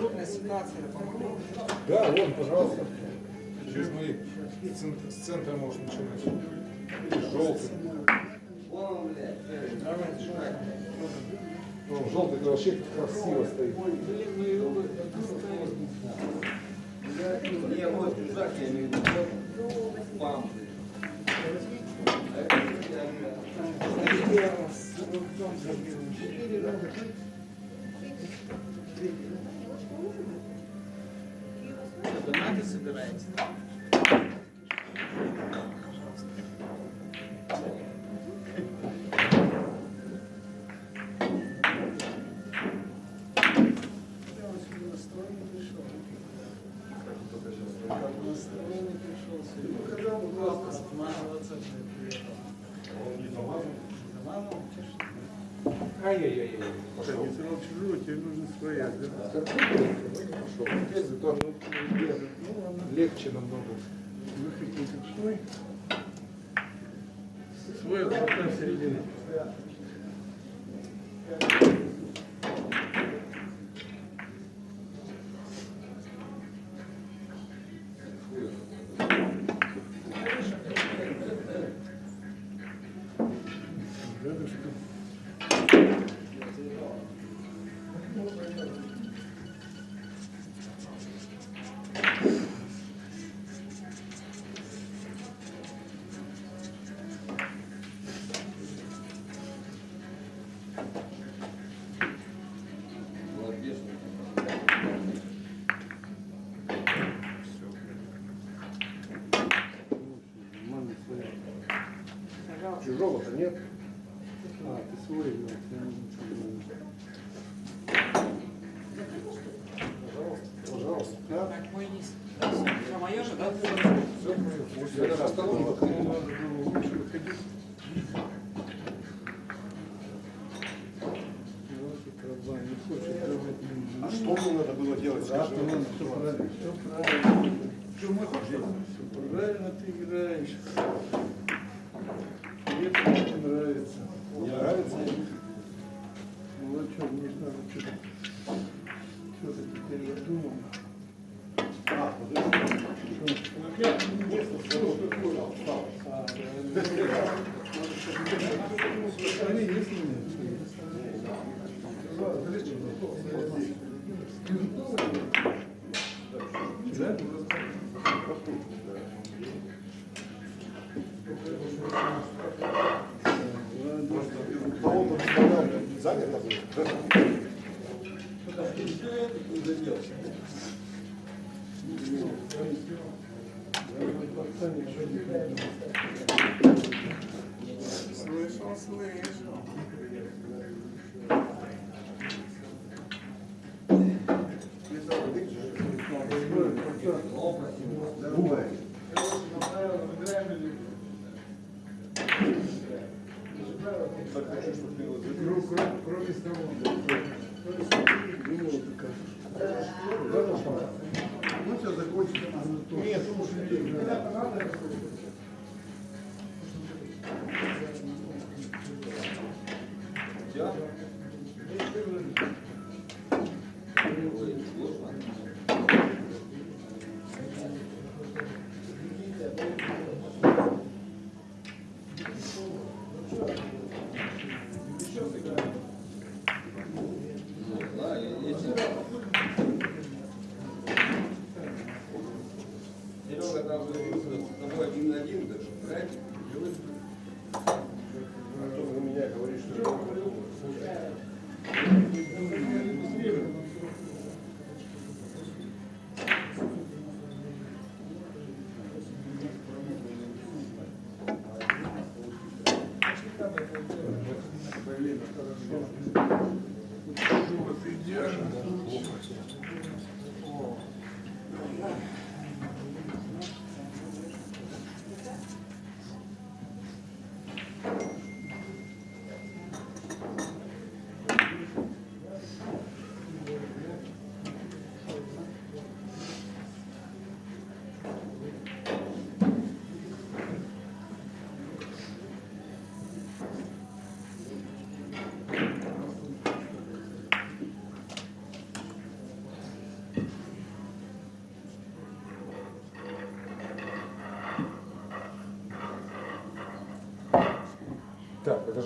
трудная ситуация, помогу. Да, вон, пожалуйста. Через мои центр, с центра можешь начинать. Желтый. Ну, желтый это вообще красиво стоит. Не, вот чужак, я имею в виду. Пам. Донаты собираете? Ай-яй-яй-яй. Пошел. Не сразу чужую, тебе нужно своя. да? Легче намного. Выходи свой. Свой отпускай в середину. Нет. А, ты свой, чужую. Пожалуйста. Пожалуйста. Да? Так, мой низ. А мое же, да? Все. Пусть я даже остановлю. Надо было лучше выходить. А что мне надо было делать? Да, Скажи все правильно, все правильно. Что мы Все Кроме того,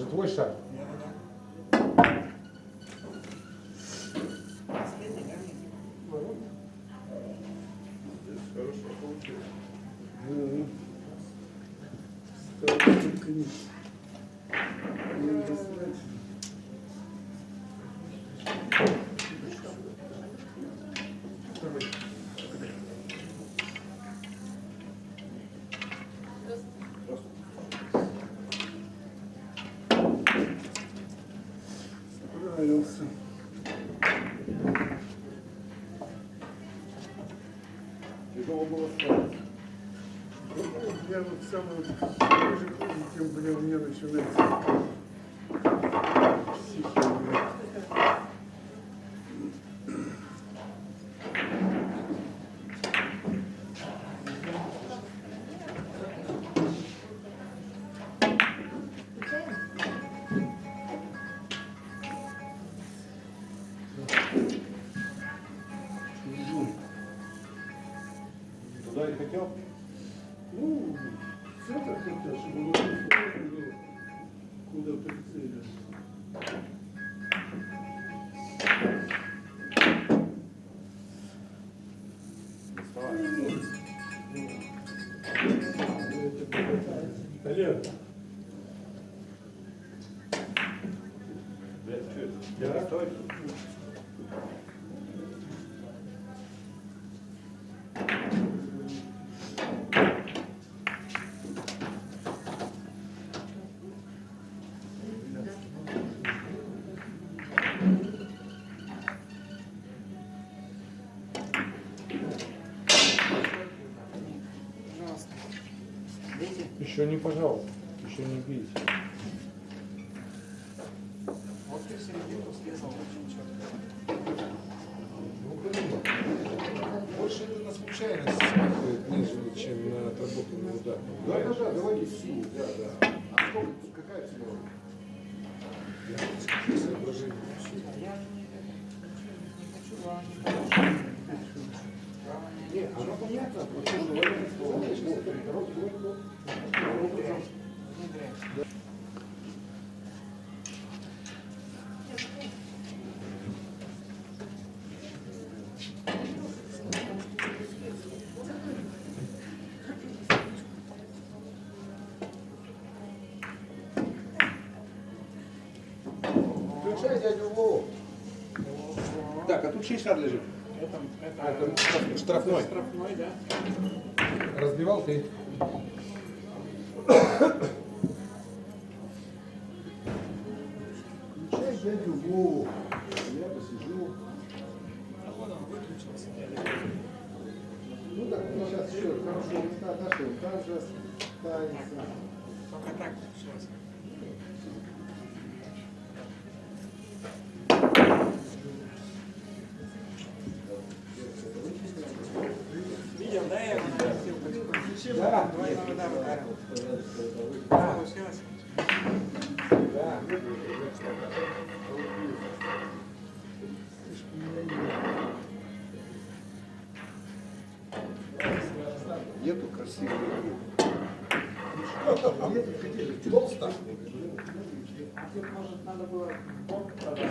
же твой шаг. Хорошо получилось. Да. Старый только не- не достать. Справился. Тяжело было вставать. Я вот ближе к ним, тем блин, у меня начинается. Туда и хотел? Олег, Блядь, Еще не пожалуйста, еще не бейте. Вот ты в середину срезал очень четко. Ну. Больше это на случайность смахивает, нежели чем на отработанный удар. Да, да, да, давайте силу, да, да. А сколько, какая цена? 60 лежит. Это, это, это штрафной. Это штрафной, да. Разбивал ты. Включай дядю Вову. Я посижу. А вот он выключился. Ну так, мы сейчас еще хорошо отошел. Там же ставится. Пока так сейчас. Да. Двойной удар ударил. Получилось? Да. Нету красивых. Нету хотели. Толсто. А может, надо было бок продать?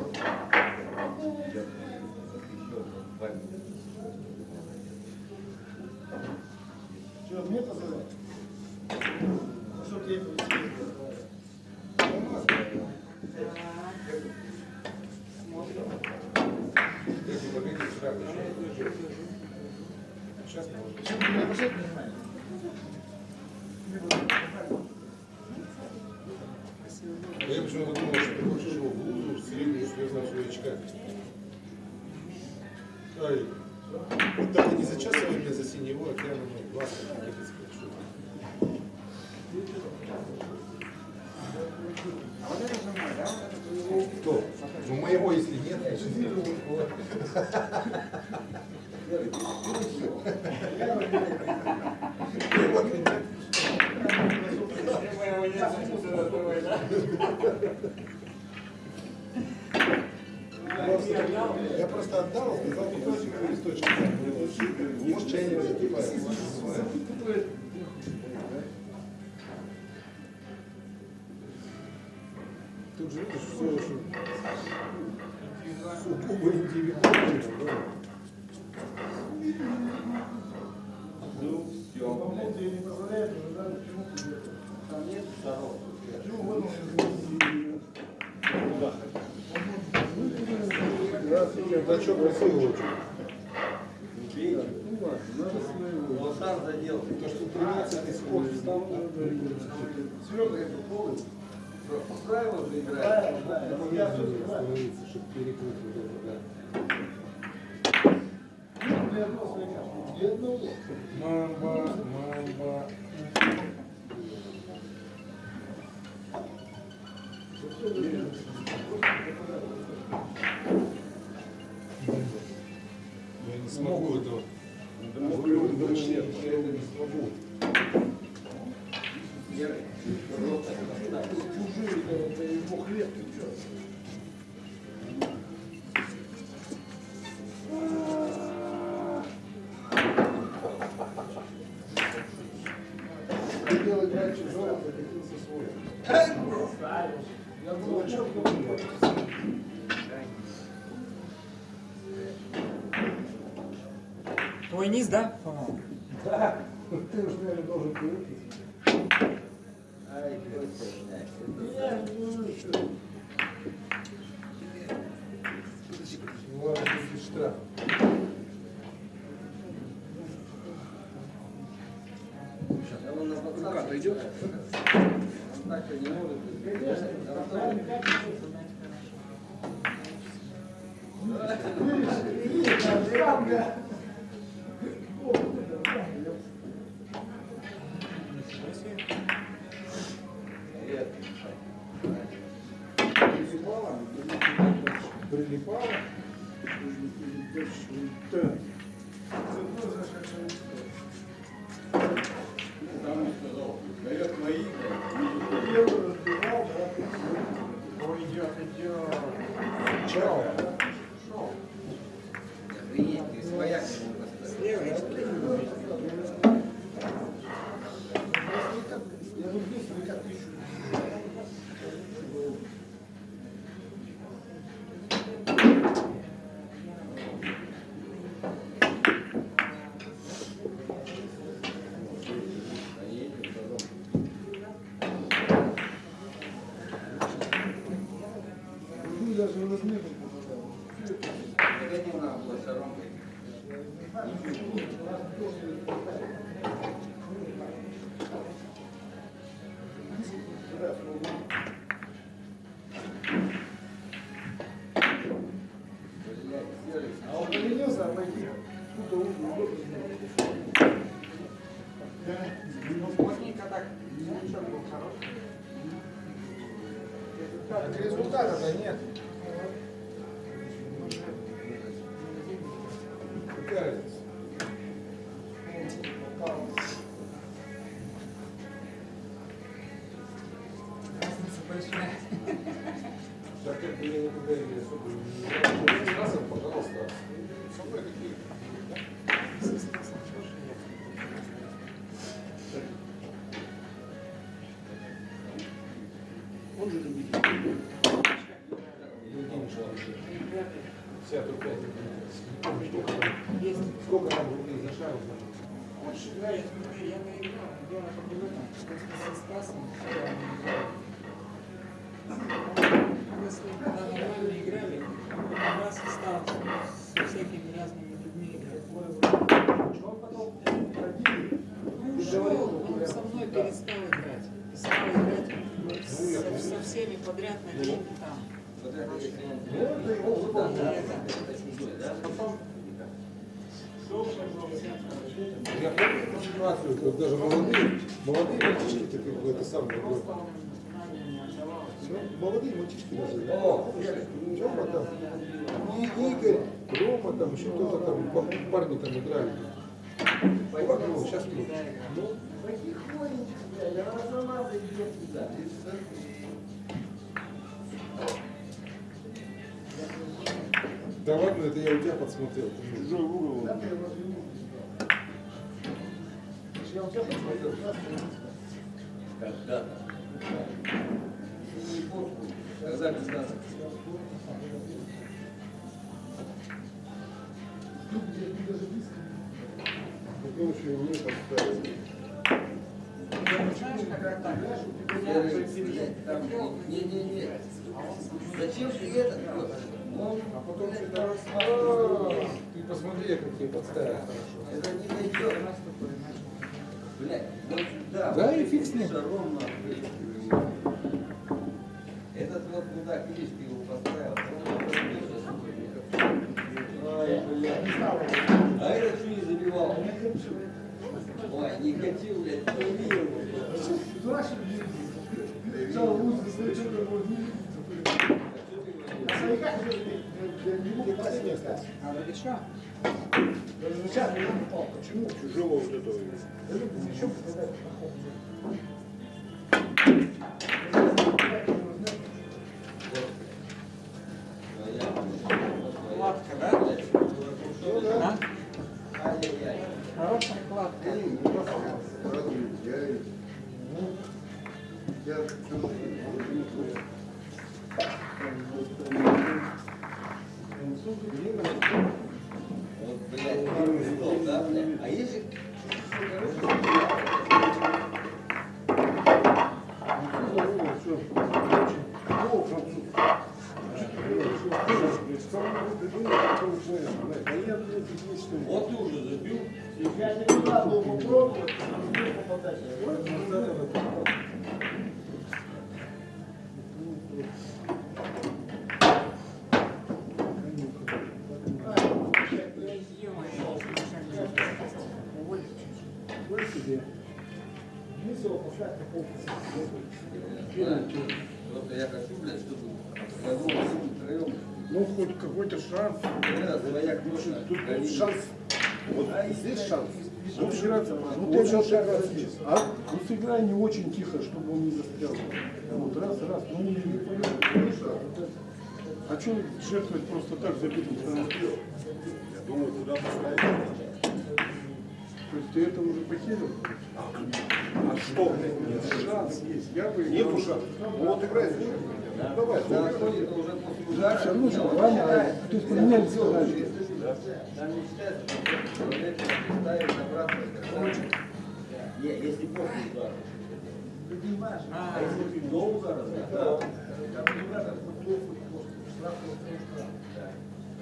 Я почему-то думал, что ты хочешь его в блузу, в среднюю сверху своячка. Ай, вот так не зачесывай меня за синего океана, ну, глаз как просто отдал, сказал, попросим листочек. Может, чайник закипает. Тут же видишь, все очень сугубо индивидуально. да. Ну, все. не позволяет, но надо почему-то Там нет второго. Почему в надо своего. Вот там задел. То, что 13 исход встал, Сверток это полный. Правила же играть. остановиться, чтобы перекрыть вот это, Для одного свояка. Для одного. да. Мамба, мамба. Я не смогу этого. Я это не смогу. Чужие, это ему хлеб, Твой низ, да? Да, ты уж, наверное, должен привыкнуть. Чужой, да? Потом Я помню эту ситуацию, когда даже молодые, молодые мальчишки, как бы это самое. Ну, молодые мальчишки даже. О, Тёма там, и Игорь, Рома там, еще кто-то там, па- парни там играли. Вот, ну, сейчас тут. Ну, Потихонечку, блядь, она сама зайдет туда. Да ладно, это я у тебя подсмотрел. Чужой угол. Я у тебя. Не помню, Когда когда-то. Ну, еще и мне подставили. Там, Не-не-не. Зачем ты это? Он, А потом что-то раз. А, Ты посмотри, как тебе подставили это не найдет. Блядь, вот сюда. Да, и фиг с ним. Шаром. Этот вот мудак, видишь, ты его поставил. сейчас Ай, блядь. А этот что не забивал? Ой, не хочу, блядь, забил. Сначала музыка, стоит, что-то вот не видит. На свояках уже не. А попал. Почему? Чужого вот этого. Да люди зачем ну раз есть. А? Ну сыграй не очень тихо, чтобы он не застрял. Вот раз, раз, ну не А что жертвовать просто так забитым самострелом? Я думаю, куда поставить. То есть ты это уже потерял? А что, блядь, нет? Шанс есть. Я бы Нету шанса. Ну вот играй зачем? Давай, Да, давай. ходит уже после удара. все равно же ладно, то есть поменялись задачи. Там не считается, что человек ставит обратно. Не, если после удара. А, А если ты до удара, да.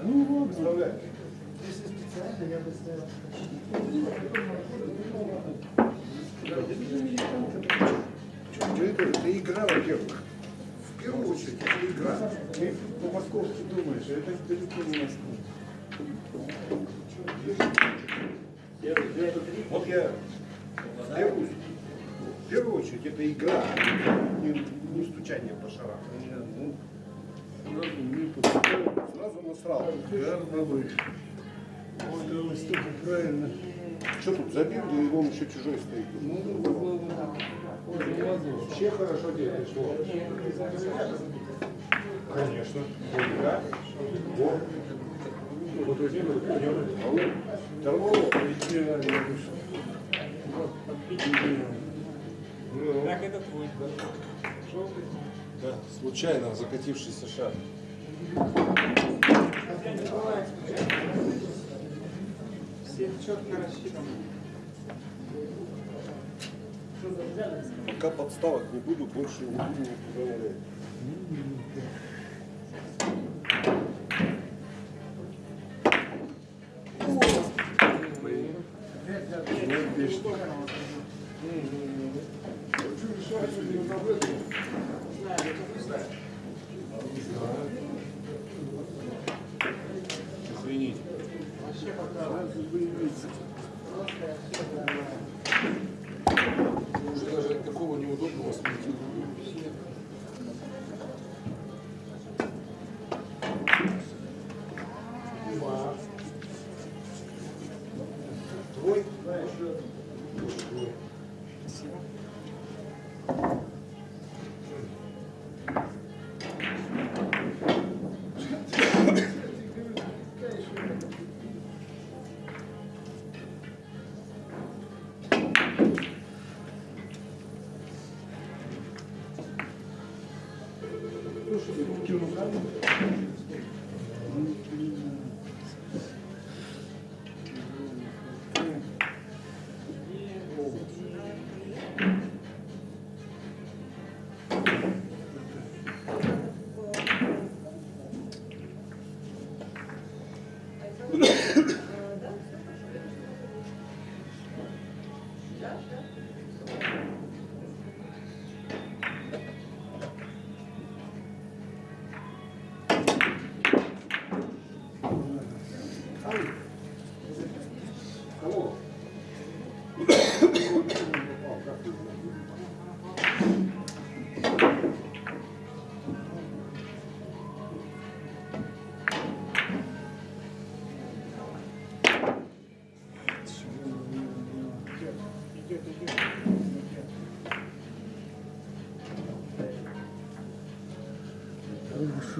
Ну вот, Представляешь? Если специально, я бы ставил. Это, это игра, во-первых. В первую очередь, это игра. ты по-московски думаешь, а это далеко не Москва. Вот я в первую, в первую очередь это игра, не, не стучание по шарам. Ну, сразу не. Сразу насрал. Ой, да, столько правильно. Что тут забил, да и он еще чужой стоит. Ну, ну, ну, ну. Вообще хорошо пришло. Конечно. Игра. Вот. Вот возьми, вот пойдем. А вот Торгово. Идеально вышло. Так это твой. да, случайно закатившийся шар. Все четко рассчитаны. Пока подставок не буду, больше не буду никуда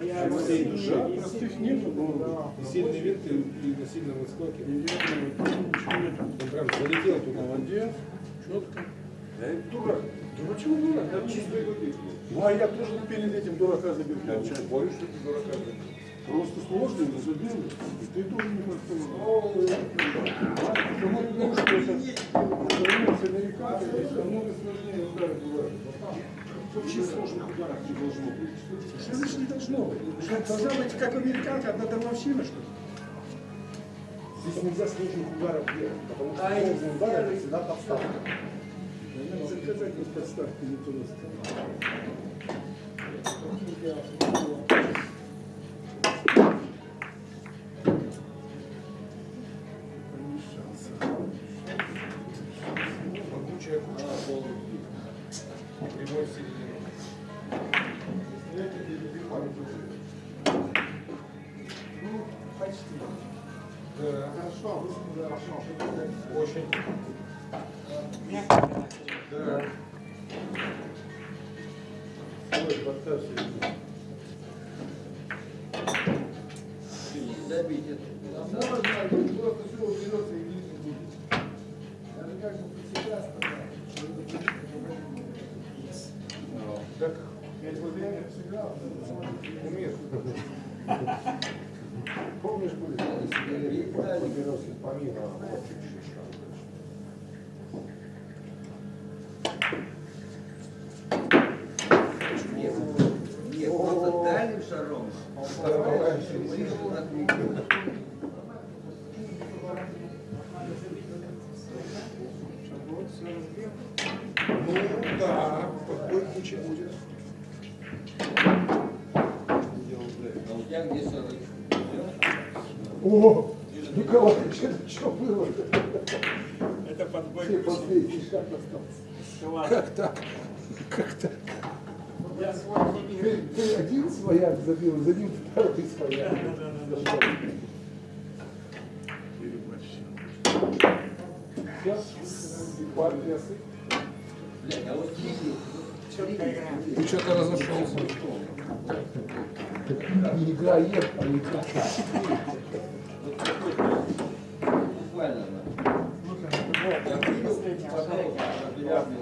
заскочил. Я Да, простых нету, но И сильный винт, и, на сильном отскоке. Он прям залетел туда. Молодец, четко. Я и дурак. Почему дурак? Я чисто Ну а я тоже перед этим дурака забил. Я боюсь, что ты дурака. Просто сложно, но забил. И ты тоже не можешь Потому что это сравнение с американцами, здесь намного сложнее удары бывают. Вообще сложных ударов не должно быть. Что значит не должно быть? Что, должна быть как американка, одна дармовщина, что ли? Здесь нельзя сложных ударов делать, потому что сложные удары это всегда подставка. Надо заказать вот подставки не туда очень. мягко. Да. Ой, подставь себе. Забить это. Можно, просто все уберется и видно будет. Даже как бы сказать. Так, Я его время сыграл. умеет. Помнишь, были? Поберется помимо. Вот чуть-чуть. Нет, нет, просто дальним шаром. Ближе от микро. Вот, все разбил. Ну, да, куча будет. Тебя где шары? О, Николаевич, это что было? Это подбой. Все последний шаг остался. Как так? Как так? Я свой не Ты, ты один свояк забил, за ним второй свояк. Сейчас партия сыт. Блядь, а вот Киви, четко играем. Ты что-то разошелся. Не игра ем, а игра. буквально, да. Я видел, пожалуйста, определенный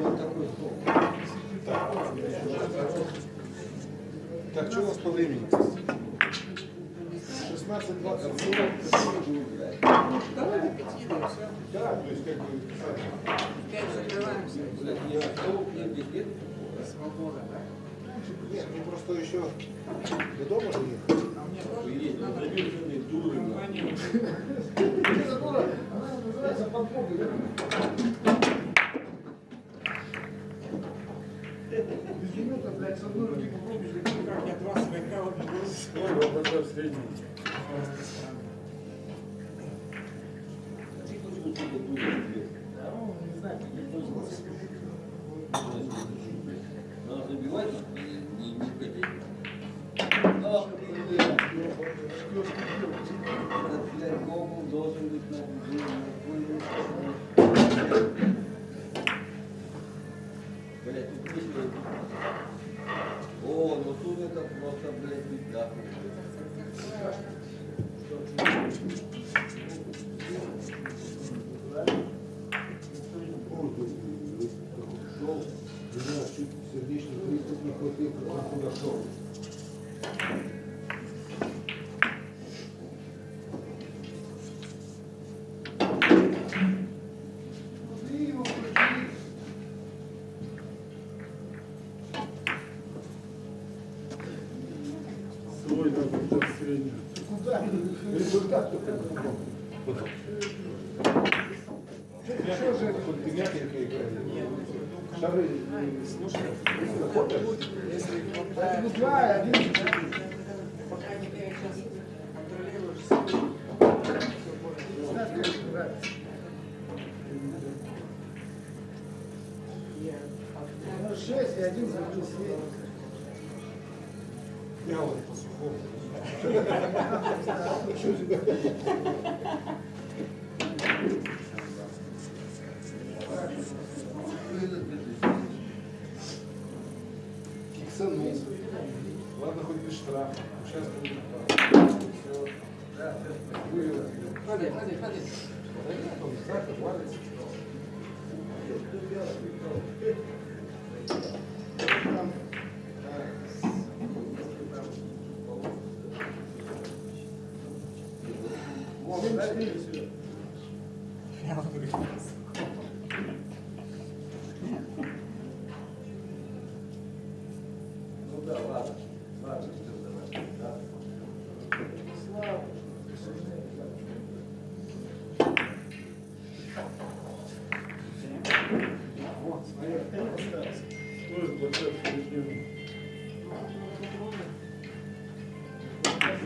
вот такой стол. Так, что у нас по времени? 16-20 минут. Давай до да. Да, то есть как бы... Пять закрываемся. Блядь, не стол, не бискет. Свобода. Нет, мы просто еще до дома же ехали. А мне тоже надо дуры, компанию. Это дура, она называется подбогой. почему-то, блядь, со мной ты попробуешь, как я два свояка вот Понял, вот это средний. Надо забивать и не хотеть. Ах, блядь, должен быть на О, ну тут это просто, блядь, беда. Сердечный приступ не хватил, как он куда Шары. Слушай, Заходишь. если Это хватает, другая, один. пока не сейчас контролируешь свой, все будет. Знаешь, как это нравится? Ну, шесть и один забил свет. Киксанул. Ладно, хоть без штрафа. Сейчас будет Все. Вывел. Ходи, ходи, ходи.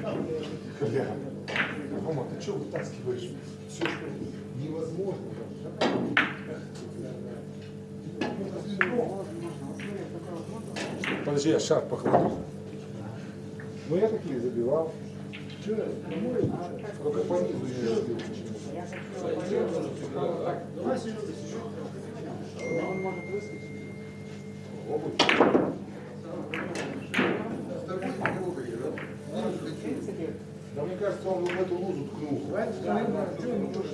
Бля. Рома, ты что вытаскиваешь? Все, что невозможно. Подожди, я шар похвалю. Ну я такие забивал. Что? Только по низу я разбил. Он может выскочить. Обувь. В принципе, Да мне кажется, он в эту лузу ткнул. Что, ну, тоже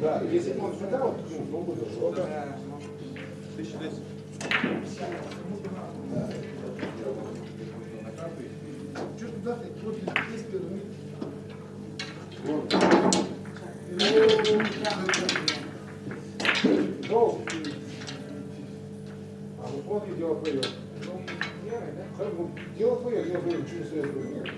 Да, если бы он сюда вот ткнул, он бы зашел. да, Что туда ты? Вот есть первый. Долг. А смотри, дело твое. Да? Хорошо, ну, Дело твое, дело твое, не следует.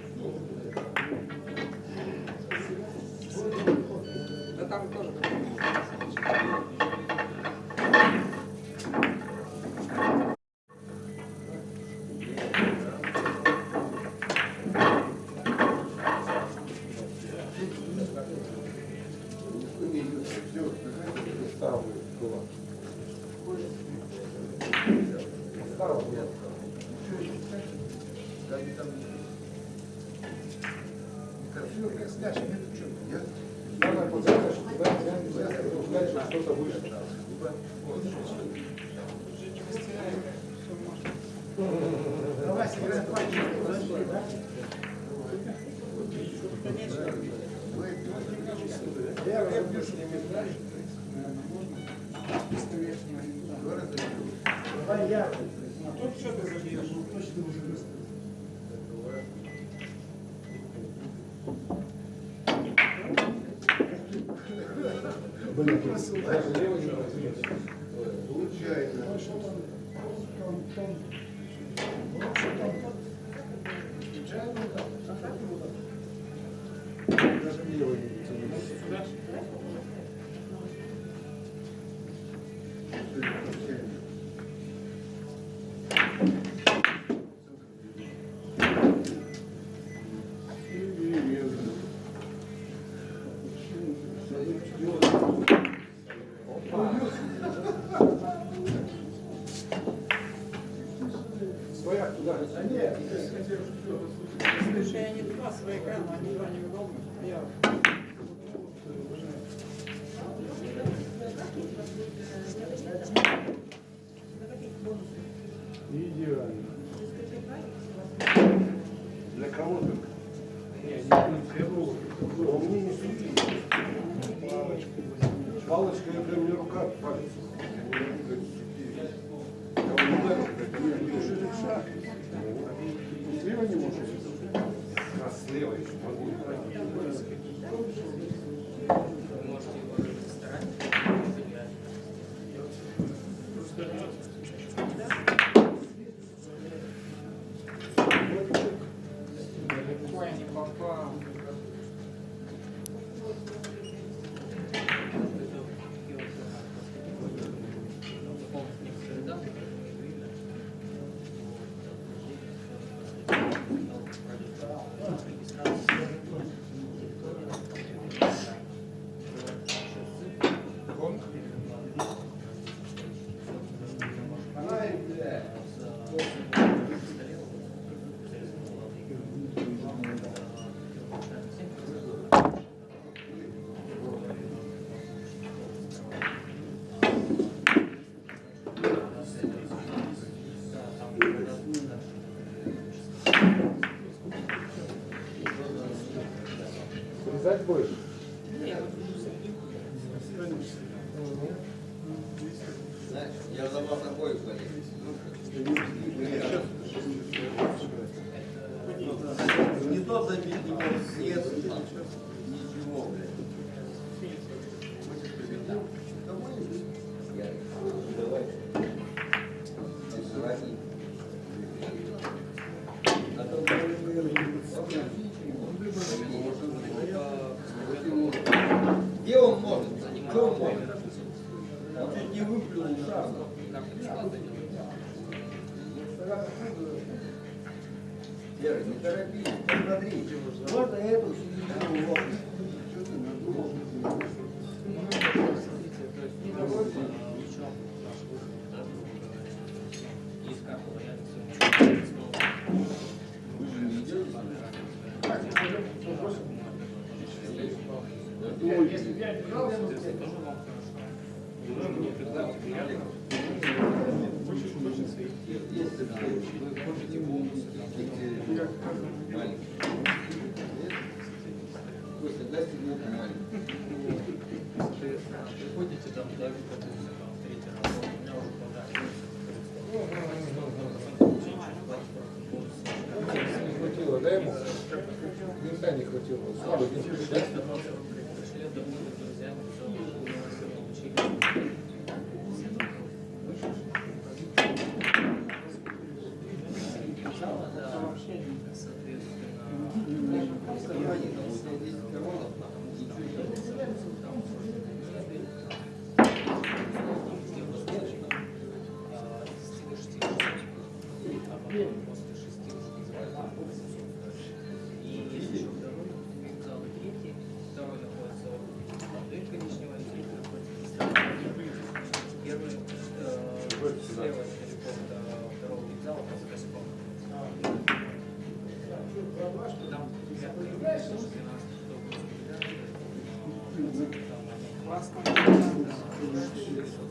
Что-то вышло. Давай сыграем пальчик. Я я. Тут что ты забьешь? Блин, даже лево не depois. Вера, не торопись, можно эту середину.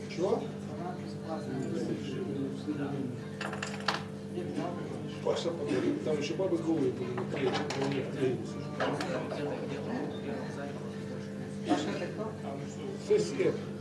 Чего? Паша подарит, там еще бабы голые были на клей, но не клей. Паша это кто? ССФ.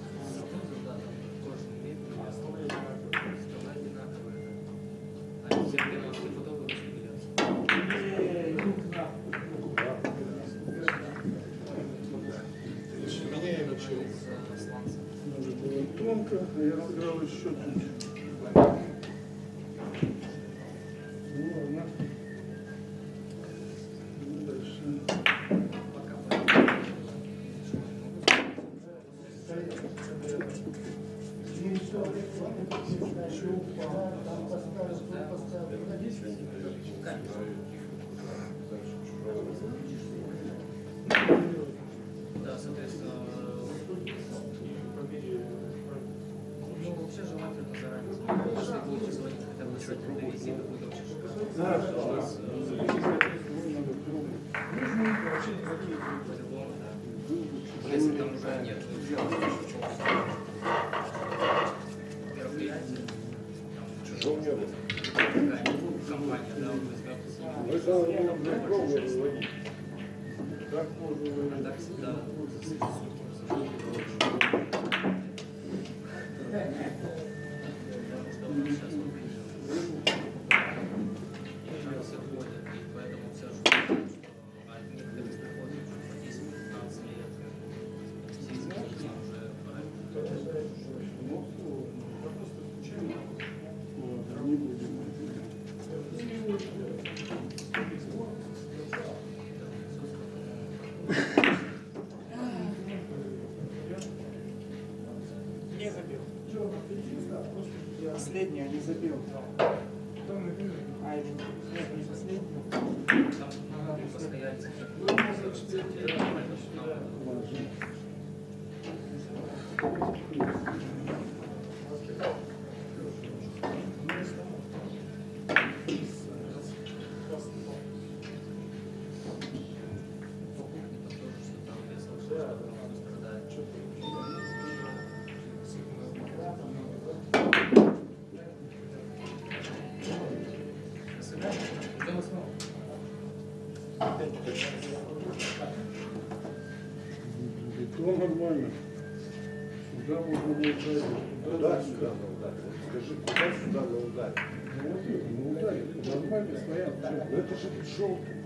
Это же желтый.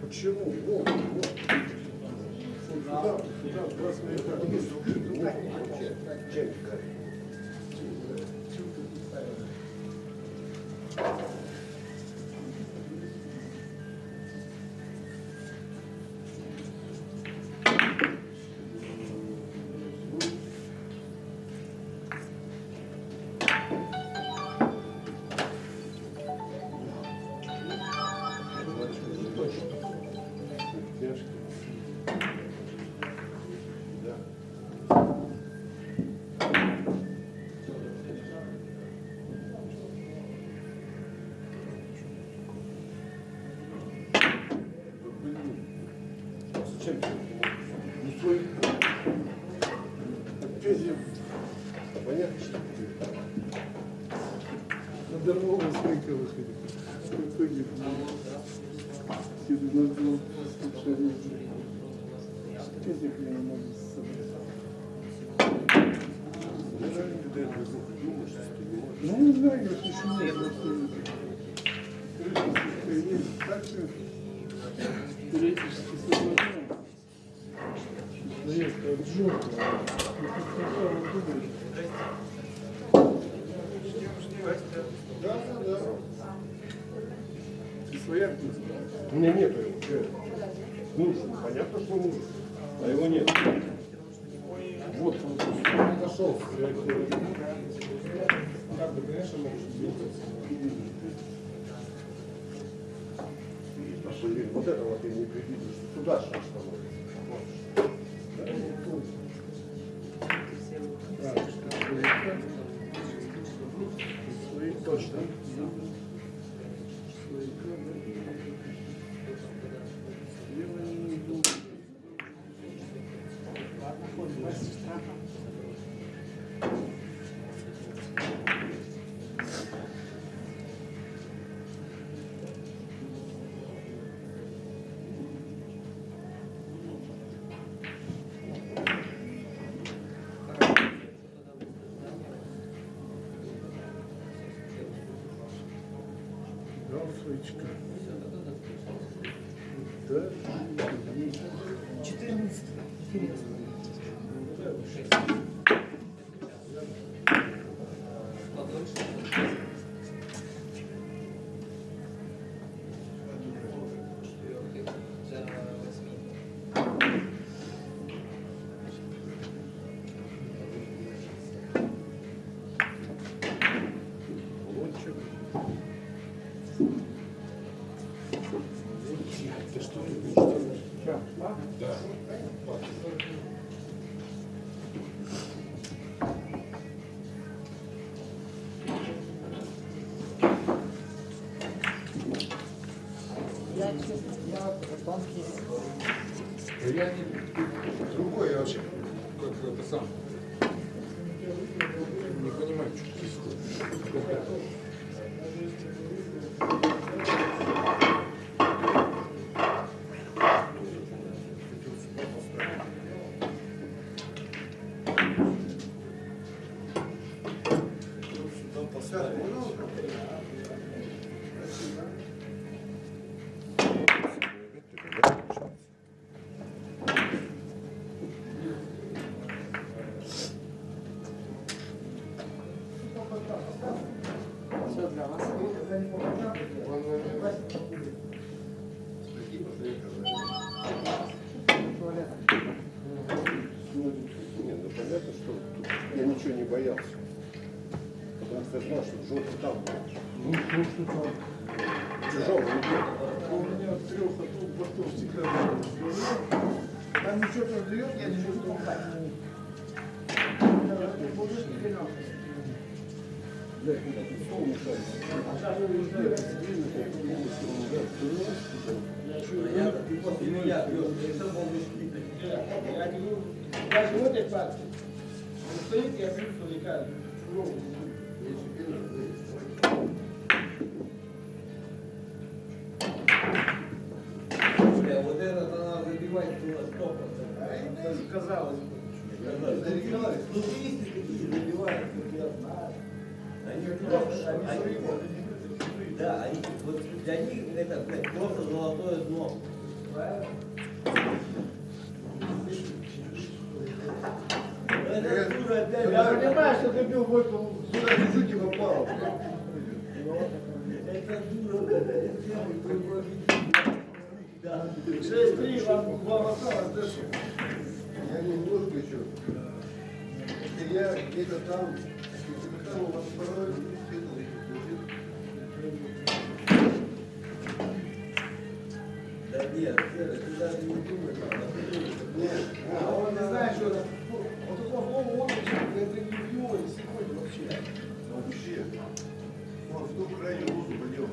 Почему? Вот, вот. Сюда, сюда, красная карта. Вот, несколько выходит. В итоге тебе надо было. Песик я не могу собрать. Ну, не знаю, я почему. просто Крышка есть. Так что теоретически соблазняем. Заезд от желтого. И как попало, думаешь. Да, да, да. Ты свояк не знаешь. У меня нету его. Нужен. Понятно, что нужен. А его нет. Вот нашел. Как бы, конечно, вот это вот я не предвидел, что туда свояка. Свои точно. Да. Я не другой, я вообще как это сам. Не понимаю, что происходит. Даже в этой партии. Стоит, я вот этот она забивать было сто А процентов. это казалось бы. Забивают. Ну, есть такие забивают. Они просто, они, да, они, вот для них это, блядь, просто золотое дно. Я понимаю, что ты бил в эту Сюда чуть-чуть и попал. Это дура, это первый Да. 6-3, вам, вам осталось дальше. Я немножко еще. Если я где-то там, Да нет, Серый, ты даже не думай А он не знает, что это. Вот слова он это не в его, не сегодня вообще. вообще. Он в том крайне лузу болел.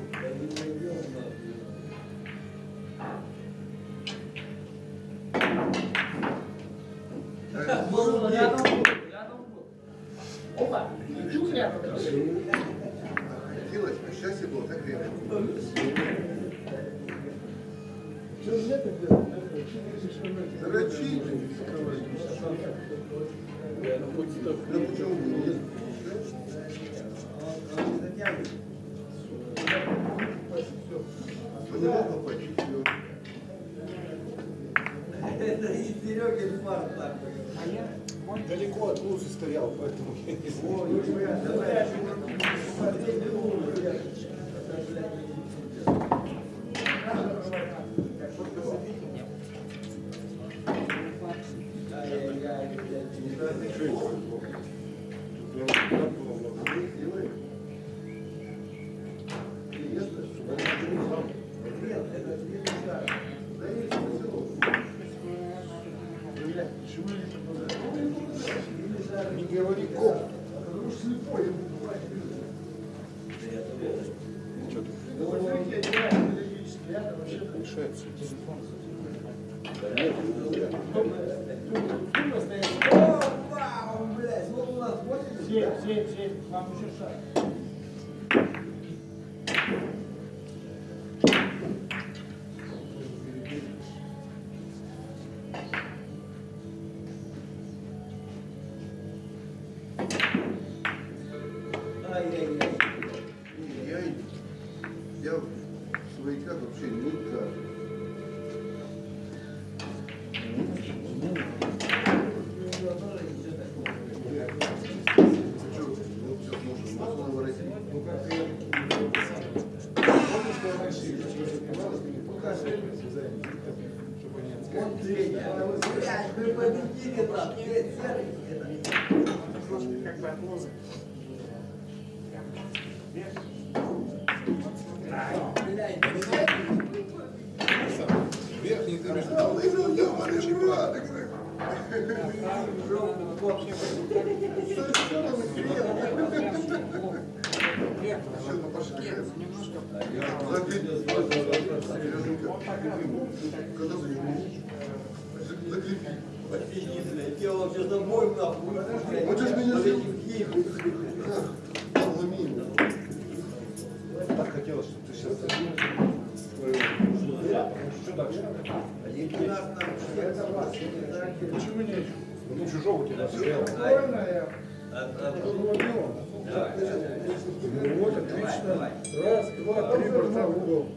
Стоял, поэтому Не говори коп. Мешается. Опа, блядь, вот у нас 80. Семь, семь, семь. Вам еще шаг. Что дальше? Почему нет? Ну, чужого тебя Ну вот, отлично. Раз, два, три борта в угол.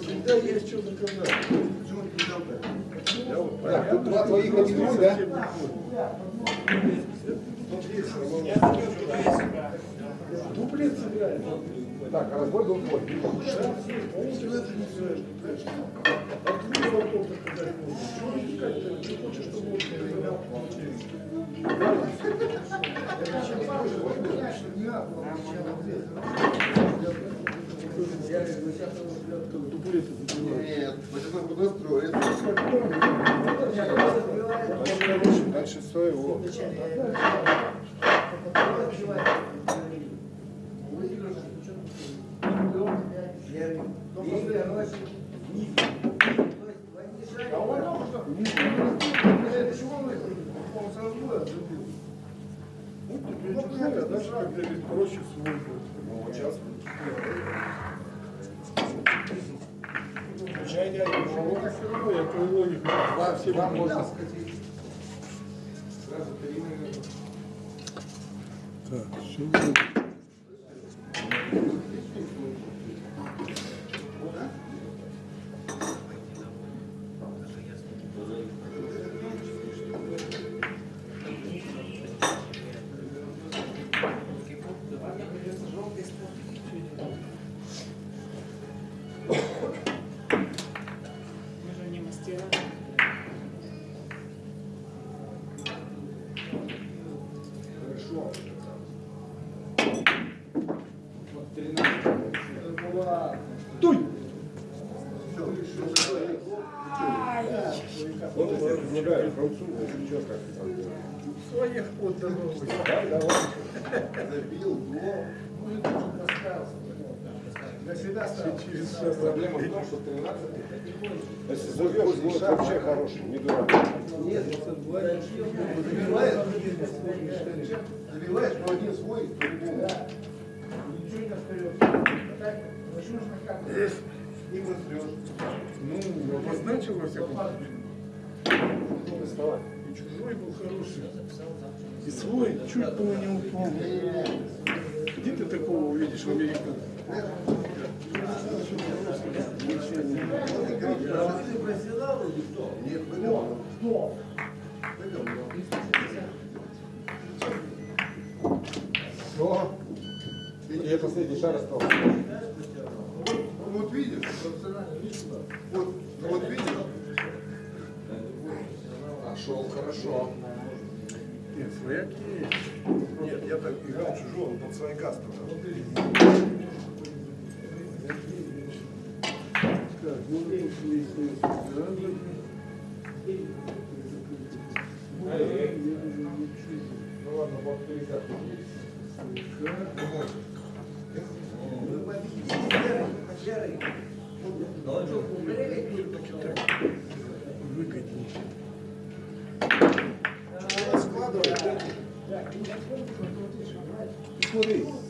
Всегда есть что заказать. Почему ты не дал Так, тут два твоих, один мой, да? Дуплет сыграет. Так, а разбой был твой. А. Нет, своего. А только что... Это. Ну, а дальше. Ну, сейчас. Я понимаю. можно скатить. Сразу три, наверное. Так, все Своих вот дорогу. Да, давай. Забил, но. Я всегда ставил Проблема в том, что 13 Если забьешь, будет вообще хороший, не дурак. Нет, забиваешь, забиваешь, но один свой, по-любому. И возрешь. Ну, обозначил во всяком случае. И чужой был хороший. И свой чуть было не упал. Где ты такого увидишь в Америке? Все. И последний шар остался. Вот видишь, вот, вот видишь. Пошел хорошо. Нет, свояк есть. Нет, я так играл чужого, под свояка стал. Так, ну сюда. Ну ладно, вот перекат Выгоднее. Смотри. Ну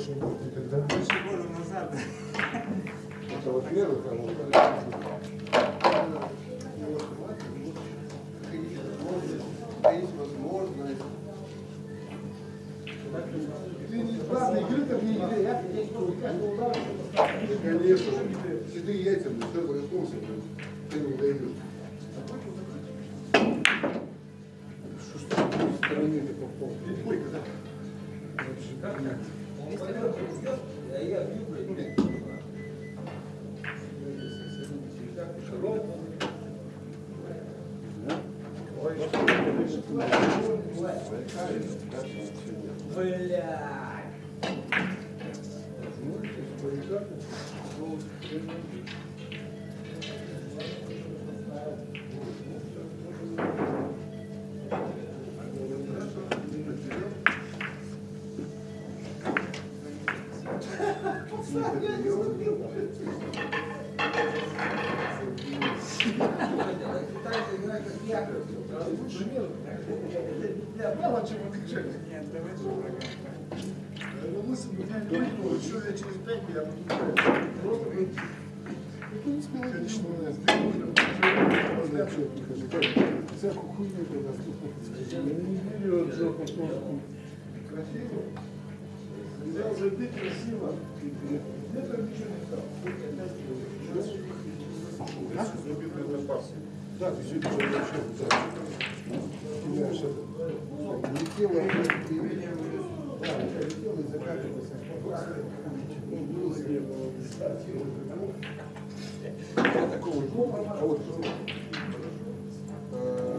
больше не будет никогда. больше года назад. Это а во-вторых, Есть возможность. Ты не правда игры так не играй, я каждый удар Конечно ты яйца, блин, все блин, ты не даешь. Что ж ты с другой стороны ты попал? А я бью, блядь. Бля. Нет. Я мало чего кричать. Нет, давайте программу. Мысль меня не выгнула, еще лет через пять я буду Просто Ну, в принципе, логично. Всякую хуйню когда Я не берет жопу толстую. красиво. Взял же ты красиво. Где-то ничего не стал. Да, ты вообще, да. Кидаешь это. Летело, и... Да, летело и закатывалось. Я такого не помню. А вот... э,